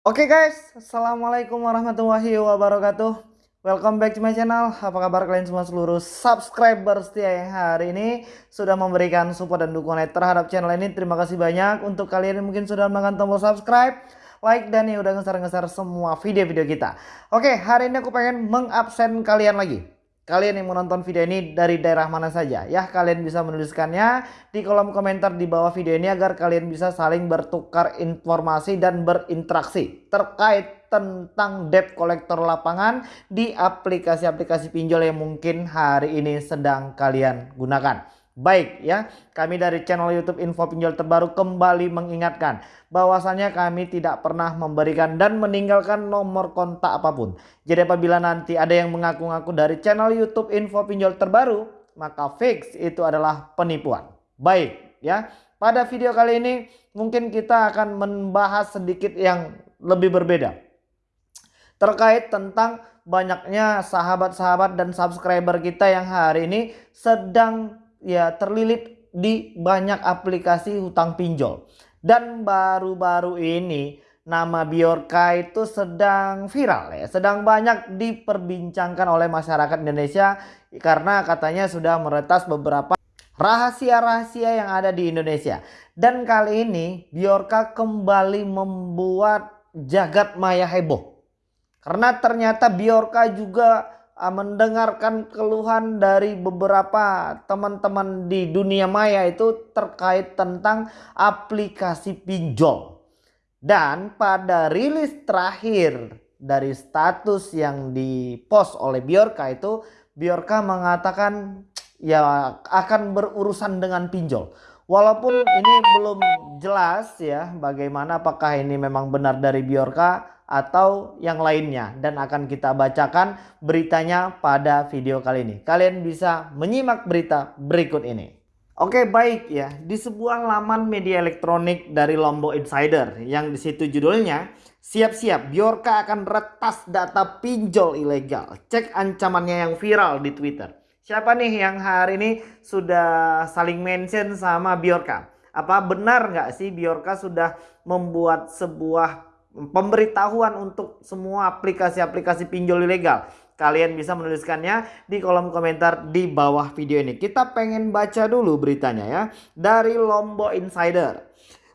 Oke guys, Assalamualaikum warahmatullahi wabarakatuh. Welcome back to my channel. Apa kabar kalian semua seluruh subscriber setia yang hari ini Sudah memberikan support dan dukungan terhadap channel ini? Terima kasih banyak. Untuk kalian yang mungkin sudah menekan tombol subscribe Like dan yang udah ngeser-ngeser semua video-video kita. Oke, hari ini aku pengen mengabsen kalian lagi kalian yang menonton video ini dari daerah mana saja ya. Kalian bisa menuliskannya di kolom komentar di bawah video ini agar kalian bisa saling bertukar informasi dan berinteraksi terkait tentang debt collector lapangan di aplikasi-aplikasi pinjol yang mungkin hari ini sedang kalian gunakan Baik ya, kami dari channel YouTube Info Pinjol Terbaru kembali mengingatkan bahwasannya kami tidak pernah memberikan dan meninggalkan nomor kontak apa pun. Jadi apabila nanti ada yang mengaku-ngaku dari channel YouTube Info Pinjol Terbaru, maka fix itu adalah penipuan. Baik ya, pada video kali ini mungkin kita akan membahas sedikit yang lebih berbeda. Terkait tentang banyaknya sahabat-sahabat dan subscriber kita yang hari ini sedang ya terlilit di banyak aplikasi hutang pinjol. Dan baru-baru ini nama Biorka itu sedang viral ya, sedang banyak diperbincangkan oleh masyarakat Indonesia karena katanya sudah meretas beberapa rahasia-rahasia yang ada di Indonesia. Dan kali ini Biorka kembali membuat jagat maya heboh. Karena ternyata Biorka juga mendengarkan keluhan dari beberapa teman-teman di dunia maya itu terkait tentang aplikasi pinjol. Dan pada rilis terakhir dari status yang dipost oleh Biorka itu Biorka mengatakan ya akan berurusan dengan pinjol. Walaupun ini belum jelas ya bagaimana apakah ini memang benar dari Biorka atau yang lainnya dan akan kita bacakan beritanya pada video kali ini. Kalian bisa menyimak berita berikut ini. Oke baik ya, di sebuah laman media elektronik dari Lombok Insider yang di situ judulnya Siap-siap Biorka akan retas data pinjol ilegal. Cek ancamannya yang viral di Twitter. Siapa nih yang hari ini sudah saling mention sama Biorka? Apa benar nggak sih Biorka sudah membuat sebuah pemberitahuan untuk semua aplikasi-aplikasi pinjol ilegal. Kalian bisa menuliskannya di kolom komentar di bawah video ini. Kita pengen baca dulu beritanya ya. Dari Lombok Insider.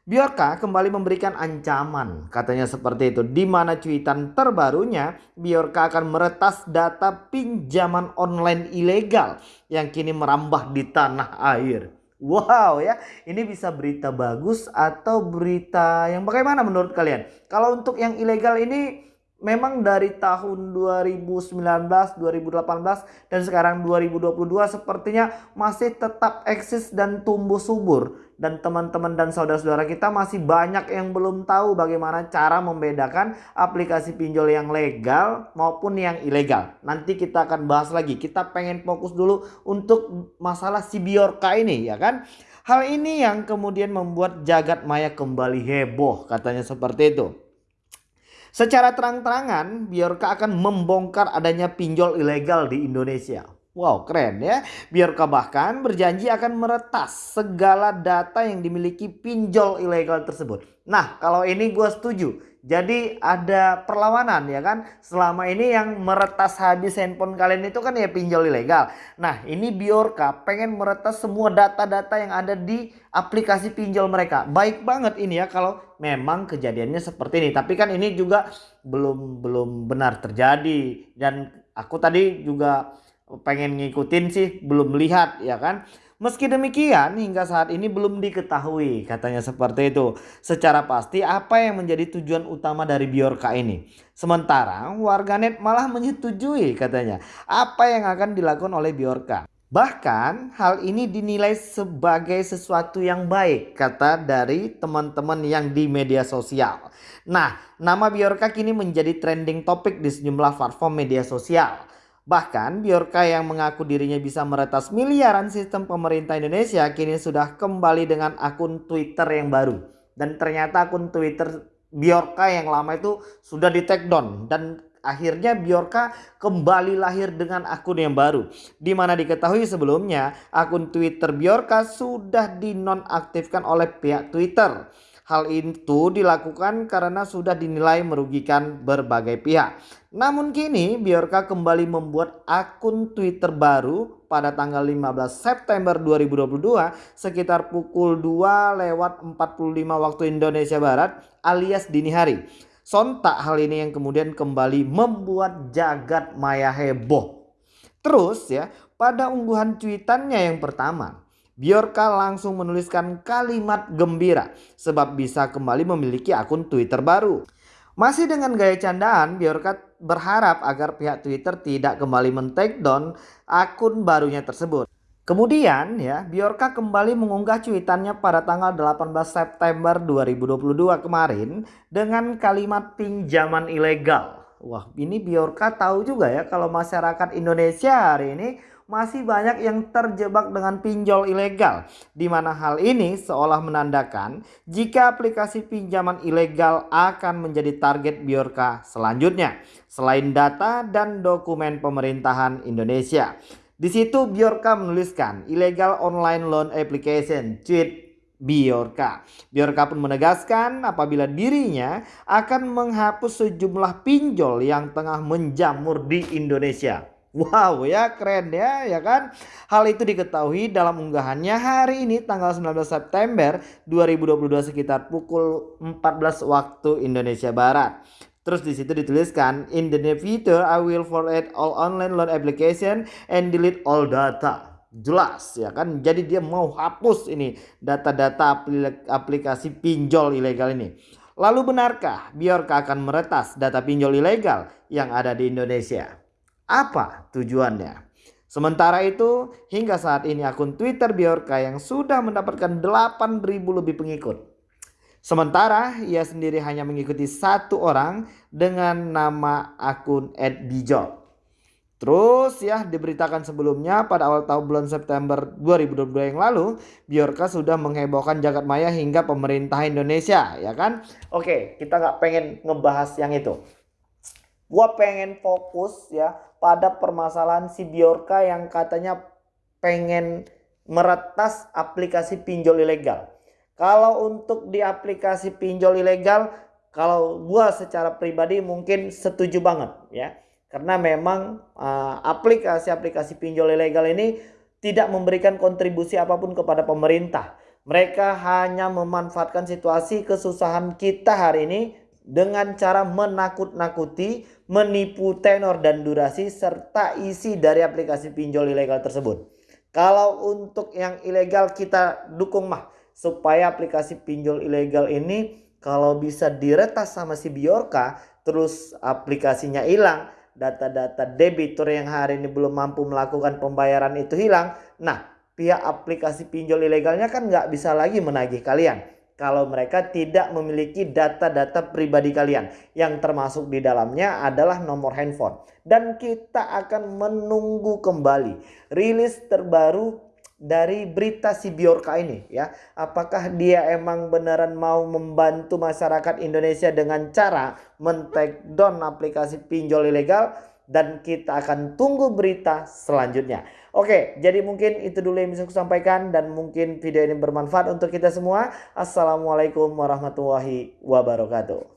Biorka kembali memberikan ancaman, katanya seperti itu. Di mana cuitan terbarunya, Biorka akan meretas data pinjaman online ilegal yang kini merambah di tanah air. Wow ya, ini bisa berita bagus atau berita yang bagaimana menurut kalian? Kalau untuk yang ilegal ini memang dari tahun 2019, 2018 dan sekarang 2022 sepertinya masih tetap eksis dan tumbuh subur dan teman-teman dan saudara-saudara kita masih banyak yang belum tahu bagaimana cara membedakan aplikasi pinjol yang legal maupun yang ilegal. Nanti kita akan bahas lagi. Kita pengen fokus dulu untuk masalah si Biorka ini ya kan. Hal ini yang kemudian membuat jagat maya kembali heboh katanya seperti itu. Secara terang-terangan Biorka akan membongkar adanya pinjol ilegal di Indonesia. Wow keren ya. Biorka bahkan berjanji akan meretas segala data yang dimiliki pinjol ilegal tersebut. Nah kalau ini gue setuju. Jadi ada perlawanan ya kan. Selama ini yang meretas habis handphone kalian itu kan ya pinjol ilegal. Nah ini Biorka pengen meretas semua data-data yang ada di aplikasi pinjol mereka. Baik banget ini ya kalau memang kejadiannya seperti ini. Tapi kan ini juga belum belum benar terjadi. Dan aku tadi juga pengen ngikutin sih belum lihat ya kan. Meski demikian hingga saat ini belum diketahui katanya seperti itu. Secara pasti apa yang menjadi tujuan utama dari Biorka ini. Sementara warganet malah menyetujui katanya apa yang akan dilakukan oleh Biorka. Bahkan hal ini dinilai sebagai sesuatu yang baik kata dari teman-teman yang di media sosial. Nah nama Biorka kini menjadi trending topik di sejumlah platform media sosial. Bahkan Biorka yang mengaku dirinya bisa meretas miliaran sistem pemerintah Indonesia kini sudah kembali dengan akun Twitter yang baru. Dan ternyata akun Twitter Biorka yang lama itu sudah di take down dan akhirnya Biorka kembali lahir dengan akun yang baru. Di mana diketahui sebelumnya akun Twitter Biorka sudah dinonaktifkan oleh pihak Twitter. Hal itu dilakukan karena sudah dinilai merugikan berbagai pihak. Namun kini Biorka kembali membuat akun Twitter baru pada tanggal 15 September 2022 sekitar pukul 2 lewat 45 waktu Indonesia Barat alias dini hari. Sontak hal ini yang kemudian kembali membuat jagat maya heboh. Terus ya pada ungguhan cuitannya yang pertama Bjorka langsung menuliskan kalimat gembira sebab bisa kembali memiliki akun Twitter baru. Masih dengan gaya candaan, Bjorka berharap agar pihak Twitter tidak kembali men-takedown akun barunya tersebut. Kemudian ya, Bjorka kembali mengunggah cuitannya pada tanggal 18 September 2022 kemarin dengan kalimat pinjaman ilegal. Wah, ini Bjorka tahu juga ya kalau masyarakat Indonesia hari ini masih banyak yang terjebak dengan pinjol ilegal. Di mana hal ini seolah menandakan jika aplikasi pinjaman ilegal akan menjadi target Biorka selanjutnya. Selain data dan dokumen pemerintahan Indonesia. Di situ Biorka menuliskan illegal online loan application tweet Biorka. Biorka pun menegaskan apabila dirinya akan menghapus sejumlah pinjol yang tengah menjamur di Indonesia. Wow ya keren ya ya kan. Hal itu diketahui dalam unggahannya hari ini tanggal 19 September 2022 sekitar pukul 14 waktu Indonesia Barat. Terus di situ dituliskan in the near future I will forward all online loan application and delete all data. Jelas ya kan. Jadi dia mau hapus ini data-data aplikasi pinjol ilegal ini. Lalu benarkah Biorka akan meretas data pinjol ilegal yang ada di Indonesia? Apa tujuannya? Sementara itu, hingga saat ini akun Twitter Bjorka yang sudah mendapatkan 8.000 lebih pengikut. Sementara ia sendiri hanya mengikuti satu orang dengan nama akun @bijol. Terus ya diberitakan sebelumnya pada awal tahun bulan September 2022 yang lalu Bjorka sudah menghebohkan jagat maya hingga pemerintah Indonesia ya kan Oke kita nggak pengen ngebahas yang itu Gua pengen fokus ya pada permasalahan si Biorka yang katanya pengen meretas aplikasi pinjol ilegal. Kalau untuk di aplikasi pinjol ilegal, kalau gua secara pribadi mungkin setuju banget ya. Karena memang uh, aplikasi-aplikasi pinjol ilegal ini tidak memberikan kontribusi apa pun kepada pemerintah. Mereka hanya memanfaatkan situasi kesusahan kita hari ini dengan cara menakut-nakuti, menipu tenor dan durasi serta isi dari aplikasi pinjol ilegal tersebut. Kalau untuk yang ilegal kita dukung mah supaya aplikasi pinjol ilegal ini kalau bisa diretas sama si Biorka terus aplikasinya hilang, data-data debitur yang hari ini belum mampu melakukan pembayaran itu hilang. Nah, pihak aplikasi pinjol ilegalnya kan nggak bisa lagi menagih kalian kalau mereka tidak memiliki data-data pribadi kalian. Yang termasuk di dalamnya adalah nomor handphone. Dan kita akan menunggu kembali rilis terbaru dari berita si Biorka ini ya. Apakah dia emang beneran mau membantu masyarakat Indonesia dengan cara men-take down aplikasi pinjol ilegal dan kita akan tunggu berita selanjutnya. Oke, jadi mungkin itu dulu yang bisa aku sampaikan dan mungkin video ini bermanfaat untuk kita semua. Assalamualaikum warahmatullahi wabarakatuh.